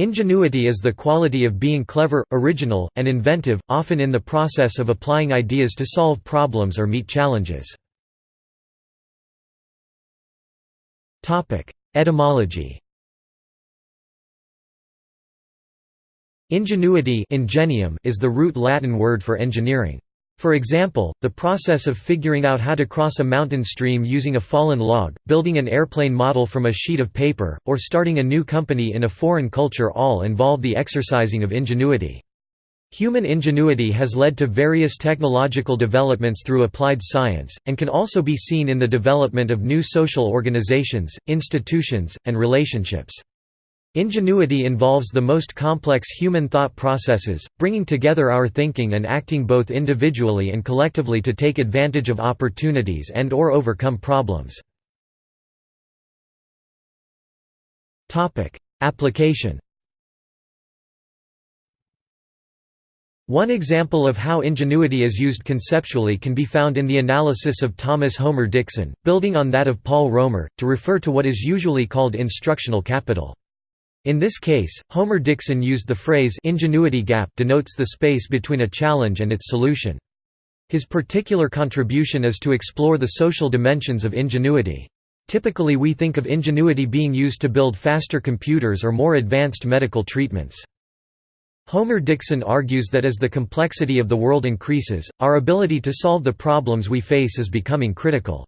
Ingenuity is the quality of being clever, original, and inventive, often in the process of applying ideas to solve problems or meet challenges. Etymology Ingenuity ingenium is the root Latin word for engineering. For example, the process of figuring out how to cross a mountain stream using a fallen log, building an airplane model from a sheet of paper, or starting a new company in a foreign culture all involve the exercising of ingenuity. Human ingenuity has led to various technological developments through applied science, and can also be seen in the development of new social organizations, institutions, and relationships. Ingenuity involves the most complex human thought processes, bringing together our thinking and acting both individually and collectively to take advantage of opportunities and or overcome problems. Application One example of how ingenuity is used conceptually can be found in the analysis of Thomas Homer Dixon, building on that of Paul Romer, to refer to what is usually called instructional capital. In this case, Homer Dixon used the phrase ingenuity gap denotes the space between a challenge and its solution. His particular contribution is to explore the social dimensions of ingenuity. Typically we think of ingenuity being used to build faster computers or more advanced medical treatments. Homer Dixon argues that as the complexity of the world increases, our ability to solve the problems we face is becoming critical.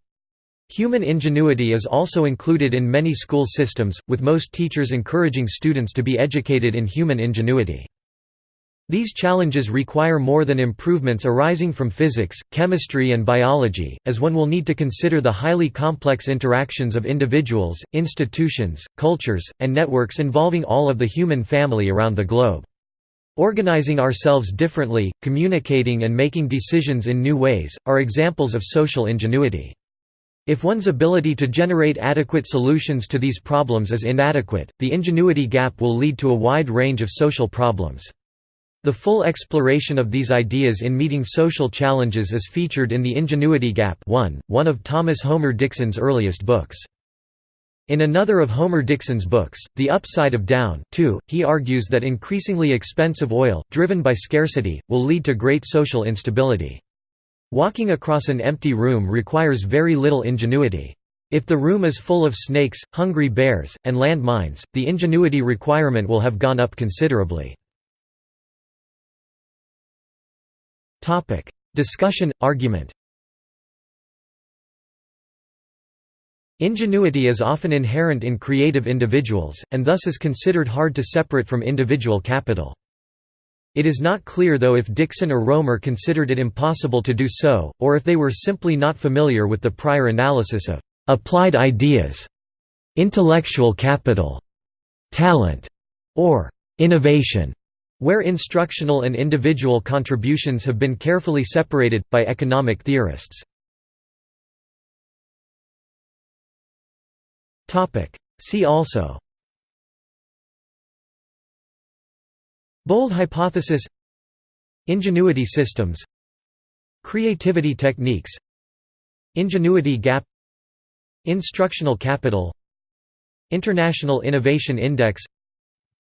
Human ingenuity is also included in many school systems, with most teachers encouraging students to be educated in human ingenuity. These challenges require more than improvements arising from physics, chemistry and biology, as one will need to consider the highly complex interactions of individuals, institutions, cultures, and networks involving all of the human family around the globe. Organizing ourselves differently, communicating and making decisions in new ways, are examples of social ingenuity. If one's ability to generate adequate solutions to these problems is inadequate, the ingenuity gap will lead to a wide range of social problems. The full exploration of these ideas in meeting social challenges is featured in The Ingenuity Gap 1, one of Thomas Homer Dixon's earliest books. In another of Homer Dixon's books, The Upside of Down 2, he argues that increasingly expensive oil, driven by scarcity, will lead to great social instability. Walking across an empty room requires very little ingenuity. If the room is full of snakes, hungry bears, and landmines, the ingenuity requirement will have gone up considerably. Topic, Discussion, argument Ingenuity is often inherent in creative individuals, and thus is considered hard to separate from individual capital. It is not clear though if Dixon or Romer considered it impossible to do so, or if they were simply not familiar with the prior analysis of «applied ideas», «intellectual capital», «talent», or «innovation», where instructional and individual contributions have been carefully separated, by economic theorists. See also Bold hypothesis. Ingenuity systems. Creativity techniques. Ingenuity gap. Instructional capital. International Innovation Index.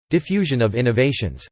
Diffusion of innovations